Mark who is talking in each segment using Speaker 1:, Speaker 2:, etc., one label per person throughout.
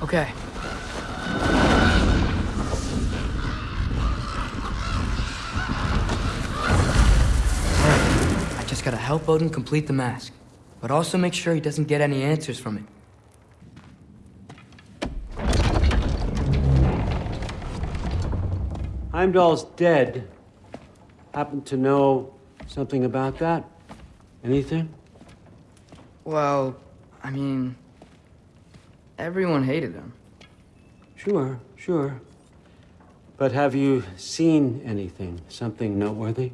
Speaker 1: Okay. I just gotta help Odin complete the mask, but also make sure he doesn't get any answers from it.
Speaker 2: Heimdall's dead. Happen to know something about that? Anything?
Speaker 1: Well, I mean, everyone hated him.
Speaker 2: Sure, sure. But have you seen anything? Something noteworthy?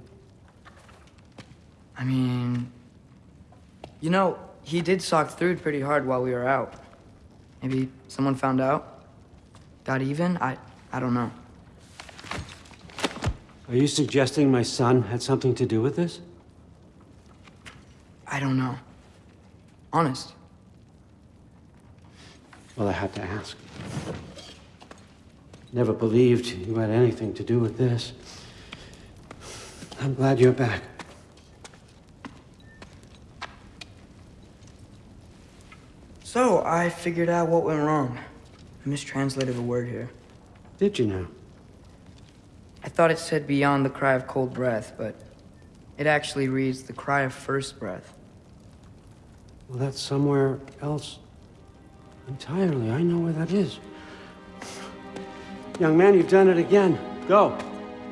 Speaker 1: I mean, you know, he did sock through pretty hard while we were out. Maybe someone found out? Got even? I, I don't know.
Speaker 2: Are you suggesting my son had something to do with this?
Speaker 1: I don't know. Honest.
Speaker 2: Well, I had to ask. Never believed you had anything to do with this. I'm glad you're back.
Speaker 1: So, I figured out what went wrong. I mistranslated a word here.
Speaker 2: Did you know?
Speaker 1: I thought it said beyond the cry of cold breath, but it actually reads the cry of first breath.
Speaker 2: Well, that's somewhere else entirely. I know where that is. Young man, you've done it again. Go.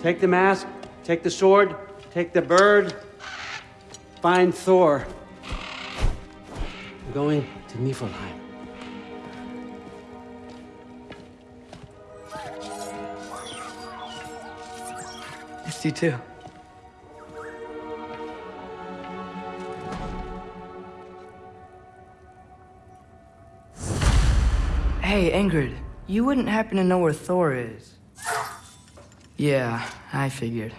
Speaker 2: Take the mask, take the sword, take the bird, find Thor. We're going to Niflheim.
Speaker 1: Missed you too. Hey, Ingrid, you wouldn't happen to know where Thor is? Yeah, I figured.